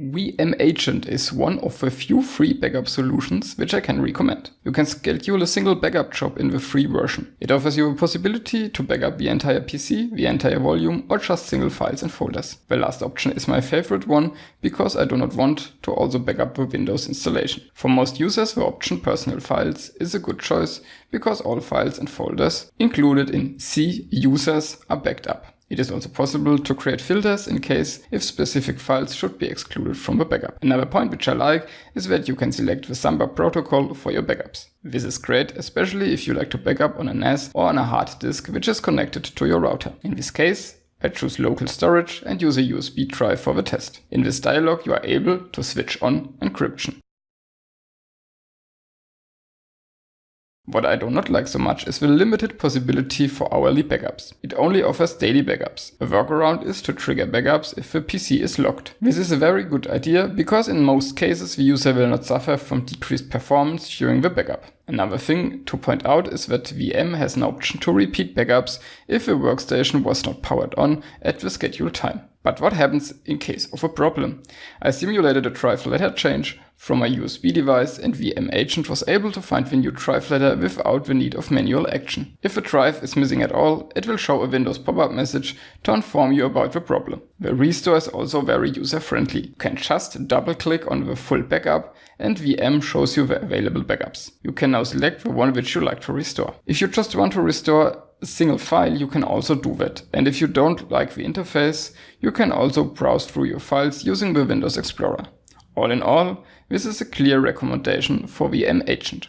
Veeam Agent is one of the few free backup solutions which I can recommend. You can schedule a single backup job in the free version. It offers you the possibility to backup the entire PC, the entire volume or just single files and folders. The last option is my favorite one because I do not want to also backup the Windows installation. For most users the option personal files is a good choice because all files and folders included in C users are backed up. It is also possible to create filters in case if specific files should be excluded from the backup. Another point which I like is that you can select the Samba protocol for your backups. This is great, especially if you like to backup on a NAS or on a hard disk which is connected to your router. In this case, I choose local storage and use a USB drive for the test. In this dialog you are able to switch on encryption. What I do not like so much is the limited possibility for hourly backups. It only offers daily backups. A workaround is to trigger backups if the PC is locked. This is a very good idea because in most cases the user will not suffer from decreased performance during the backup. Another thing to point out is that Veeam has an option to repeat backups if a workstation was not powered on at the scheduled time. But what happens in case of a problem? I simulated a drive letter change from a USB device and Veeam agent was able to find the new drive letter without the need of manual action. If a drive is missing at all, it will show a Windows pop-up message to inform you about the problem. The restore is also very user-friendly. You can just double-click on the full backup and Veeam shows you the available backups. You can now select the one which you like to restore. If you just want to restore single file, you can also do that. And if you don't like the interface, you can also browse through your files using the Windows Explorer. All in all, this is a clear recommendation for Veeam Agent.